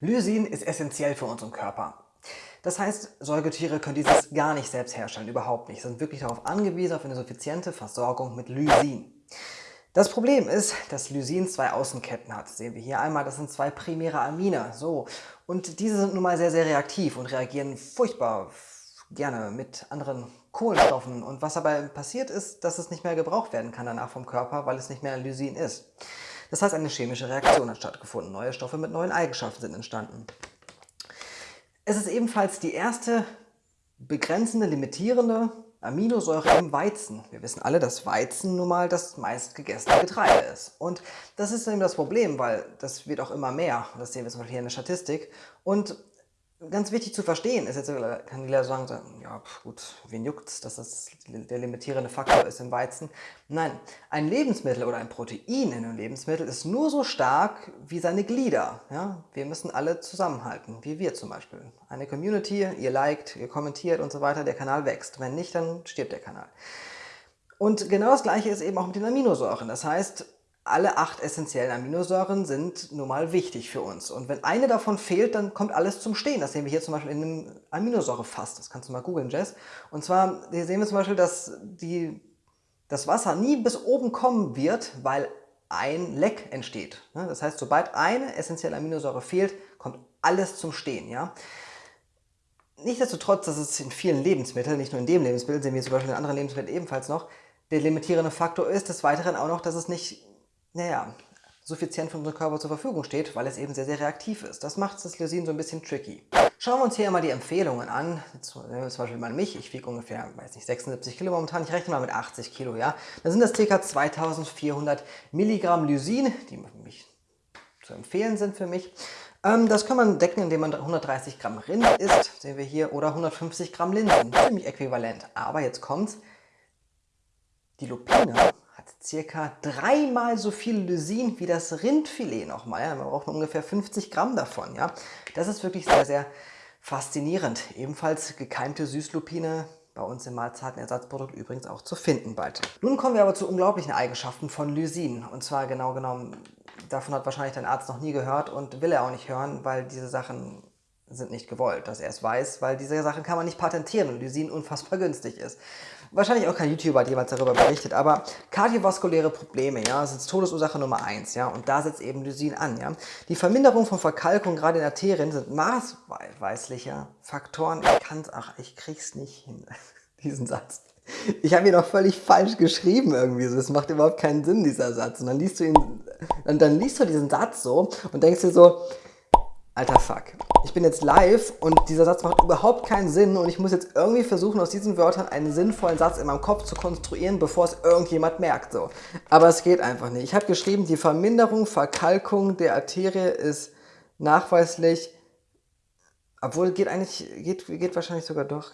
Lysin ist essentiell für unseren Körper. Das heißt, Säugetiere können dieses gar nicht selbst herstellen, überhaupt nicht. Sie sind wirklich darauf angewiesen, auf eine suffiziente Versorgung mit Lysin. Das Problem ist, dass Lysin zwei Außenketten hat. Das sehen wir hier einmal, das sind zwei primäre Amine. So. Und diese sind nun mal sehr, sehr reaktiv und reagieren furchtbar gerne mit anderen Kohlenstoffen. Und was dabei passiert ist, dass es nicht mehr gebraucht werden kann danach vom Körper, weil es nicht mehr Lysin ist. Das heißt, eine chemische Reaktion hat stattgefunden. Neue Stoffe mit neuen Eigenschaften sind entstanden. Es ist ebenfalls die erste begrenzende, limitierende Aminosäure im Weizen. Wir wissen alle, dass Weizen nun mal das meistgegessene Getreide ist. Und das ist eben das Problem, weil das wird auch immer mehr. Das sehen wir zum Beispiel hier in der Statistik. Und ganz wichtig zu verstehen ist, jetzt kann die Lehrer sagen, ja gut, wen juckt's, dass das der limitierende Faktor ist im Weizen. Nein, ein Lebensmittel oder ein Protein in einem Lebensmittel ist nur so stark wie seine Glieder. Ja? Wir müssen alle zusammenhalten, wie wir zum Beispiel. Eine Community, ihr liked, ihr kommentiert und so weiter, der Kanal wächst. Wenn nicht, dann stirbt der Kanal. Und genau das gleiche ist eben auch mit den Aminosäuren. Das heißt, alle acht essentiellen Aminosäuren sind nun mal wichtig für uns. Und wenn eine davon fehlt, dann kommt alles zum Stehen. Das sehen wir hier zum Beispiel in einem Aminosäurefass. Das kannst du mal googeln, Jess. Und zwar hier sehen wir zum Beispiel, dass die, das Wasser nie bis oben kommen wird, weil ein Leck entsteht. Das heißt, sobald eine essentielle Aminosäure fehlt, kommt alles zum Stehen. Ja? Nichtsdestotrotz, das ist in vielen Lebensmitteln, nicht nur in dem Lebensmittel, sehen wir zum Beispiel in anderen Lebensmitteln ebenfalls noch, der limitierende Faktor ist des Weiteren auch noch, dass es nicht naja, suffizient für unseren Körper zur Verfügung steht, weil es eben sehr, sehr reaktiv ist. Das macht das Lysin so ein bisschen tricky. Schauen wir uns hier mal die Empfehlungen an. Zum Beispiel mal mich, ich wiege ungefähr, weiß nicht, 76 Kilo momentan, ich rechne mal mit 80 Kilo, ja. Dann sind das ca. 2400 Milligramm Lysin, die mich zu empfehlen sind für mich. Ähm, das kann man decken, indem man 130 Gramm Rind isst, sehen wir hier, oder 150 Gramm Linsen, ziemlich äquivalent. Aber jetzt kommt's, die Lupine circa dreimal so viel Lysin wie das Rindfilet nochmal. Ja? Man braucht ungefähr 50 Gramm davon. Ja? Das ist wirklich sehr, sehr faszinierend. Ebenfalls gekeimte Süßlupine bei uns im Mahlzeitenersatzprodukt übrigens auch zu finden bald. Nun kommen wir aber zu unglaublichen Eigenschaften von Lysin. Und zwar genau genommen, davon hat wahrscheinlich dein Arzt noch nie gehört und will er auch nicht hören, weil diese Sachen sind nicht gewollt, dass er es weiß, weil diese Sachen kann man nicht patentieren und Lysin unfassbar günstig ist. Wahrscheinlich auch kein YouTuber hat jemals darüber berichtet, aber kardiovaskuläre Probleme, ja, ist Todesursache Nummer eins, ja, und da setzt eben Lysin an, ja. Die Verminderung von Verkalkung, gerade in Arterien, sind maßweisliche Faktoren. Ich kann's, ach, ich krieg's nicht hin, diesen Satz. Ich habe ihn auch völlig falsch geschrieben irgendwie. So. Das macht überhaupt keinen Sinn, dieser Satz. Und dann liest du ihn, und dann liest du diesen Satz so und denkst dir so, alter Fuck. Ich bin jetzt live und dieser Satz macht überhaupt keinen Sinn und ich muss jetzt irgendwie versuchen, aus diesen Wörtern einen sinnvollen Satz in meinem Kopf zu konstruieren, bevor es irgendjemand merkt. So. Aber es geht einfach nicht. Ich habe geschrieben, die Verminderung, Verkalkung der Arterie ist nachweislich, obwohl geht eigentlich, geht, geht wahrscheinlich sogar doch.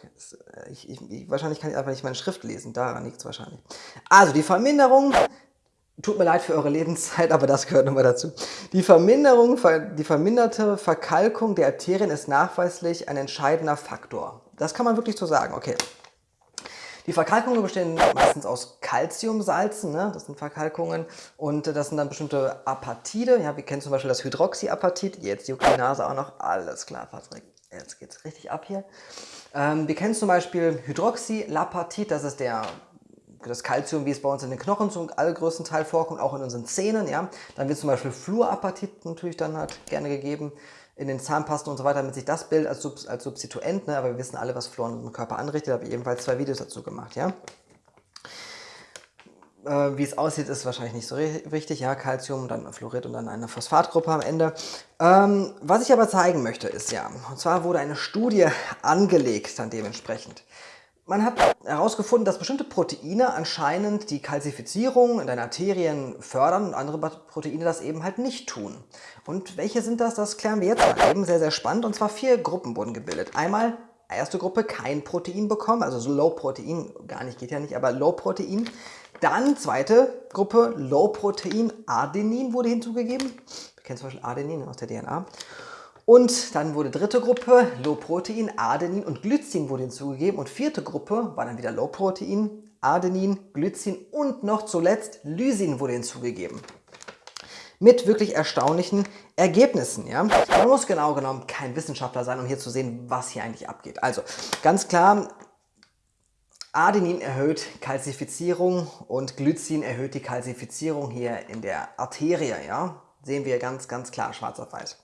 Ich, ich, wahrscheinlich kann ich einfach nicht meine Schrift lesen, daran liegt es wahrscheinlich. Also die Verminderung Tut mir leid für eure Lebenszeit, aber das gehört nochmal dazu. Die Verminderung, die verminderte Verkalkung der Arterien ist nachweislich ein entscheidender Faktor. Das kann man wirklich so sagen, okay. Die Verkalkungen bestehen meistens aus Calciumsalzen, ne? das sind Verkalkungen und das sind dann bestimmte Apatite, ja, wir kennen zum Beispiel das Hydroxyapatit, jetzt die Nase auch noch, alles klar Patrick, jetzt geht's richtig ab hier. Ähm, wir kennen zum Beispiel Hydroxylapatit, das ist der das Kalzium, wie es bei uns in den Knochen zum allergrößten Teil vorkommt, auch in unseren Zähnen. Ja. Dann wird zum Beispiel Fluorapatit natürlich dann halt gerne gegeben in den Zahnpasten und so weiter, damit sich das bildet als, Sub als Substituent. Ne. Aber wir wissen alle, was Fluor in unserem Körper anrichtet. Habe ich ebenfalls zwei Videos dazu gemacht. Ja. Äh, wie es aussieht, ist wahrscheinlich nicht so wichtig. Ja, Calcium, dann Fluorid und dann eine Phosphatgruppe am Ende. Ähm, was ich aber zeigen möchte, ist ja, und zwar wurde eine Studie angelegt dann dementsprechend. Man hat herausgefunden, dass bestimmte Proteine anscheinend die Kalzifizierung in deinen Arterien fördern und andere Proteine das eben halt nicht tun. Und welche sind das? Das klären wir jetzt mal eben. Sehr, sehr spannend. Und zwar vier Gruppen wurden gebildet. Einmal erste Gruppe kein Protein bekommen, also so Low Protein, gar nicht geht ja nicht, aber Low Protein. Dann zweite Gruppe Low Protein, Adenin wurde hinzugegeben. Wir kennen zum Beispiel Adenin aus der DNA. Und dann wurde dritte Gruppe Low-Protein, Adenin und Glycin wurde hinzugegeben. Und vierte Gruppe war dann wieder Low-Protein, Adenin, Glycin und noch zuletzt Lysin wurde hinzugegeben. mit wirklich erstaunlichen Ergebnissen. Ja? Man muss genau genommen kein Wissenschaftler sein, um hier zu sehen, was hier eigentlich abgeht. Also ganz klar, Adenin erhöht Kalzifizierung und Glycin erhöht die Kalzifizierung hier in der Arterie. Ja? Sehen wir ganz, ganz klar schwarz auf weiß.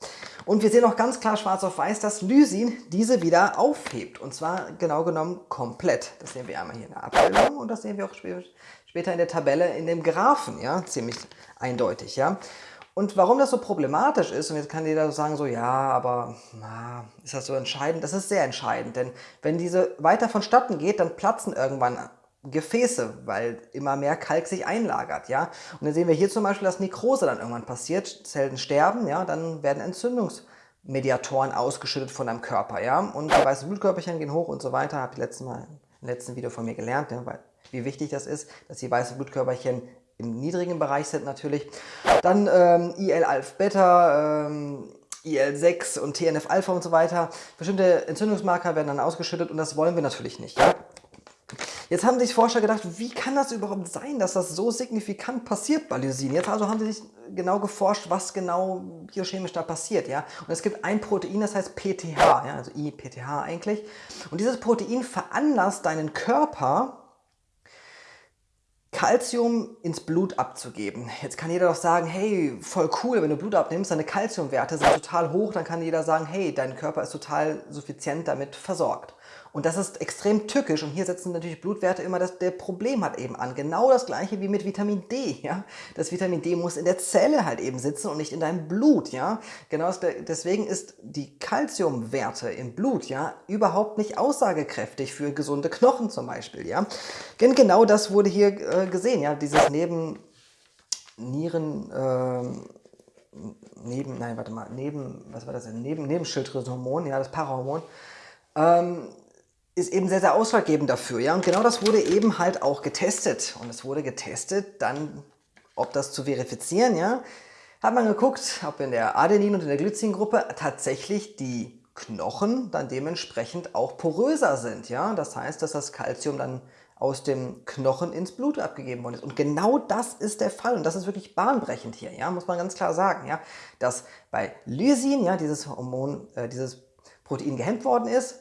Und wir sehen auch ganz klar schwarz auf weiß, dass Lysin diese wieder aufhebt. Und zwar genau genommen komplett. Das sehen wir einmal hier in der Abbildung und das sehen wir auch später in der Tabelle in dem Graphen. Ja? Ziemlich eindeutig. Ja? Und warum das so problematisch ist, und jetzt kann jeder sagen so, ja, aber na, ist das so entscheidend? Das ist sehr entscheidend, denn wenn diese weiter vonstatten geht, dann platzen irgendwann Gefäße, weil immer mehr Kalk sich einlagert, ja. Und dann sehen wir hier zum Beispiel, dass Nekrose dann irgendwann passiert, Zellen sterben, ja, dann werden Entzündungsmediatoren ausgeschüttet von deinem Körper, ja. Und die weißen Blutkörperchen gehen hoch und so weiter, habe ich letztes Mal im letzten Video von mir gelernt, ja, weil, wie wichtig das ist, dass die weißen Blutkörperchen im niedrigen Bereich sind natürlich. Dann ähm, IL-Alpha-Beta, ähm, IL-6 und TNF-Alpha und so weiter. Bestimmte Entzündungsmarker werden dann ausgeschüttet und das wollen wir natürlich nicht. Ja? Jetzt haben sich Forscher gedacht, wie kann das überhaupt sein, dass das so signifikant passiert bei Lysin? Jetzt also haben sie sich genau geforscht, was genau biochemisch da passiert. Ja? Und es gibt ein Protein, das heißt PTH, ja? also IPTH eigentlich. Und dieses Protein veranlasst deinen Körper, Calcium ins Blut abzugeben. Jetzt kann jeder doch sagen, hey, voll cool, wenn du Blut abnimmst, deine Calciumwerte sind total hoch, dann kann jeder sagen, hey, dein Körper ist total suffizient damit versorgt. Und das ist extrem tückisch und hier setzen natürlich Blutwerte immer das der Problem hat eben an. Genau das gleiche wie mit Vitamin D. Ja? Das Vitamin D muss in der Zelle halt eben sitzen und nicht in deinem Blut. Ja? Genau deswegen ist die Kalziumwerte im Blut ja überhaupt nicht aussagekräftig für gesunde Knochen zum Beispiel. Ja? Denn genau das wurde hier äh, gesehen. Ja? Dieses neben Nieren... Äh, neben, nein, warte mal, neben, was war das denn? Neben, Nebenschilddrüsenhormon, ja, das Parahormon, ähm, ist eben sehr, sehr ausschlaggebend dafür. Ja? Und genau das wurde eben halt auch getestet. Und es wurde getestet, dann, ob das zu verifizieren, ja, hat man geguckt, ob in der Adenin- und in der Glycin-Gruppe tatsächlich die Knochen dann dementsprechend auch poröser sind. Ja? Das heißt, dass das Kalzium dann aus dem Knochen ins Blut abgegeben worden ist. Und genau das ist der Fall und das ist wirklich bahnbrechend hier, ja, muss man ganz klar sagen, ja, dass bei Lysin, ja, dieses Hormon, äh, dieses Protein gehemmt worden ist,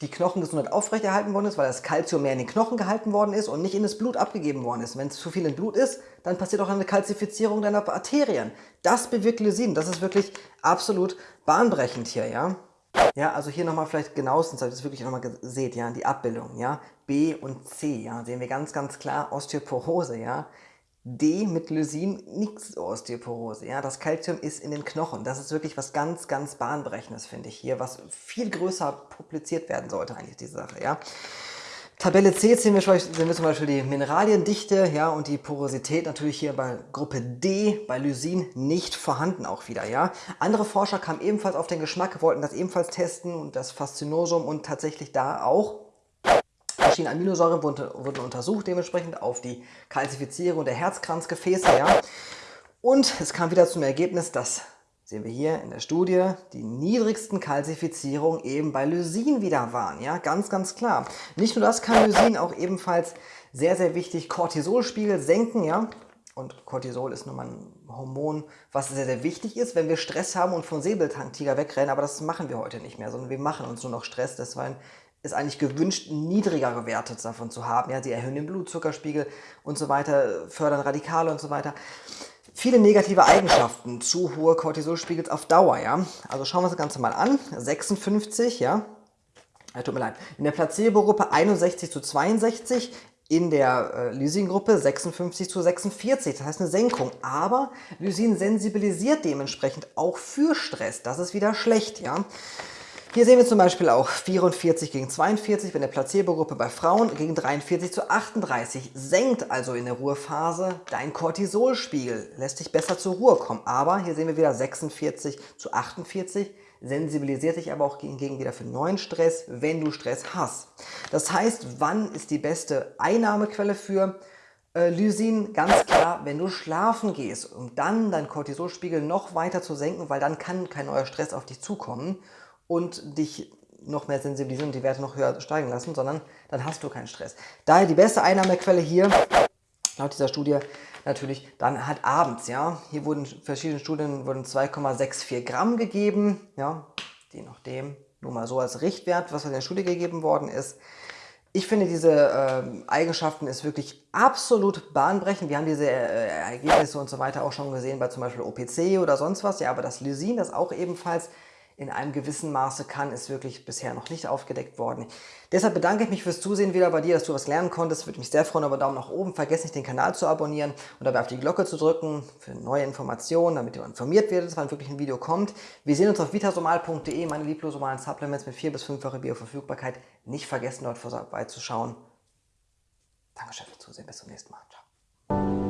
die Knochengesundheit aufrechterhalten worden ist, weil das Kalzium mehr in den Knochen gehalten worden ist und nicht in das Blut abgegeben worden ist. Wenn es zu viel im Blut ist, dann passiert auch eine Kalzifizierung deiner Arterien. Das bewirkt Lysin. Das ist wirklich absolut bahnbrechend hier, ja. Ja, also hier nochmal vielleicht genauestens, dass ihr das wirklich nochmal seht, ja, die Abbildung, ja. B und C, ja, sehen wir ganz, ganz klar Osteoporose, ja. D mit Lysin nichts Osteoporose. Ja, das Kalzium ist in den Knochen. Das ist wirklich was ganz, ganz bahnbrechendes, finde ich hier, was viel größer publiziert werden sollte eigentlich, diese Sache. Ja. Tabelle C sehen wir, sehen wir zum Beispiel die Mineraliendichte ja, und die Porosität natürlich hier bei Gruppe D, bei Lysin, nicht vorhanden auch wieder. Ja. Andere Forscher kamen ebenfalls auf den Geschmack, wollten das ebenfalls testen und das Faszinosum und tatsächlich da auch verschiedene Aminosäuren wurden, untersucht, dementsprechend auf die Kalzifizierung der Herzkranzgefäße. Ja. Und es kam wieder zum Ergebnis, dass, sehen wir hier in der Studie, die niedrigsten Kalzifizierungen eben bei Lysin wieder waren. Ja, ganz, ganz klar. Nicht nur das kann Lysin auch ebenfalls sehr, sehr wichtig Cortisolspiegel senken. Ja. Und Cortisol ist nun mal ein Hormon, was sehr, sehr wichtig ist, wenn wir Stress haben und von Säbeltanktiger wegrennen. Aber das machen wir heute nicht mehr, sondern wir machen uns nur noch Stress. Deswegen ist eigentlich gewünscht, niedrigere Werte davon zu haben. Ja, sie erhöhen den Blutzuckerspiegel und so weiter, fördern Radikale und so weiter. Viele negative Eigenschaften, zu hohe Cortisolspiegels auf Dauer. Ja? Also schauen wir uns das Ganze mal an. 56, ja. ja tut mir leid. In der Placebo-Gruppe 61 zu 62, in der äh, Lysin-Gruppe 56 zu 46, das heißt eine Senkung. Aber Lysin sensibilisiert dementsprechend auch für Stress. Das ist wieder schlecht. ja. Hier sehen wir zum Beispiel auch 44 gegen 42, wenn der Placebo-Gruppe bei Frauen gegen 43 zu 38 senkt also in der Ruhephase dein Cortisolspiegel, lässt dich besser zur Ruhe kommen. Aber hier sehen wir wieder 46 zu 48, sensibilisiert dich aber auch hingegen wieder für neuen Stress, wenn du Stress hast. Das heißt, wann ist die beste Einnahmequelle für äh, Lysin? Ganz klar, wenn du schlafen gehst, um dann deinen Cortisolspiegel noch weiter zu senken, weil dann kann kein neuer Stress auf dich zukommen und dich noch mehr sensibilisieren und die Werte noch höher steigen lassen, sondern dann hast du keinen Stress. Daher die beste Einnahmequelle hier, laut dieser Studie, natürlich dann halt abends. Ja? Hier wurden verschiedene Studien wurden 2,64 Gramm gegeben, ja? je nachdem, nur mal so als Richtwert, was in der Studie gegeben worden ist. Ich finde, diese äh, Eigenschaften ist wirklich absolut bahnbrechend. Wir haben diese äh, Ergebnisse und so weiter auch schon gesehen bei zum Beispiel OPC oder sonst was. Ja, aber das Lysin, das auch ebenfalls in einem gewissen Maße kann, ist wirklich bisher noch nicht aufgedeckt worden. Deshalb bedanke ich mich fürs Zusehen wieder bei dir, dass du was lernen konntest. Würde mich sehr freuen über Daumen nach oben. Vergesst nicht, den Kanal zu abonnieren und dabei auf die Glocke zu drücken für neue Informationen, damit ihr informiert werdet, wann wirklich ein Video kommt. Wir sehen uns auf vitasomal.de, meine lieblosomalen Supplements mit 4 bis 5-fache Bioverfügbarkeit. Nicht vergessen, dort vorbeizuschauen. Dankeschön fürs Zusehen. Bis zum nächsten Mal. Ciao.